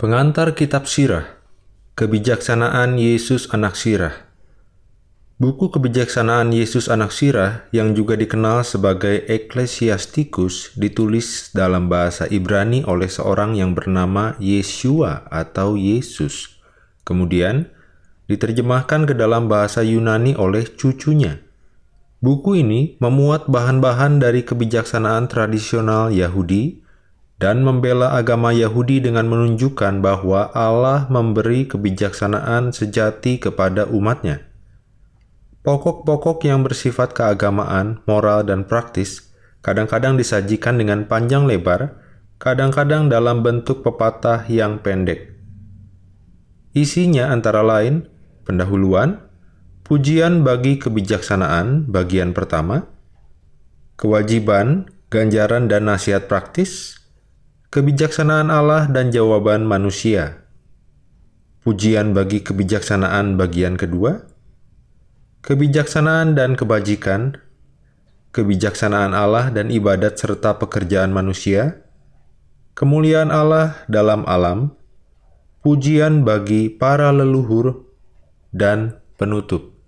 Pengantar Kitab Sirah Kebijaksanaan Yesus Anak Sirah Buku Kebijaksanaan Yesus Anak Sirah yang juga dikenal sebagai Ecclesiasticus ditulis dalam bahasa Ibrani oleh seorang yang bernama Yeshua atau Yesus. Kemudian, diterjemahkan ke dalam bahasa Yunani oleh cucunya. Buku ini memuat bahan-bahan dari kebijaksanaan tradisional Yahudi dan membela agama Yahudi dengan menunjukkan bahwa Allah memberi kebijaksanaan sejati kepada umatnya. Pokok-pokok yang bersifat keagamaan, moral, dan praktis kadang-kadang disajikan dengan panjang lebar, kadang-kadang dalam bentuk pepatah yang pendek. Isinya antara lain pendahuluan, pujian bagi kebijaksanaan bagian pertama, kewajiban, ganjaran dan nasihat praktis, kebijaksanaan Allah dan jawaban manusia, pujian bagi kebijaksanaan bagian kedua, kebijaksanaan dan kebajikan, kebijaksanaan Allah dan ibadat serta pekerjaan manusia, kemuliaan Allah dalam alam, pujian bagi para leluhur, dan penutup.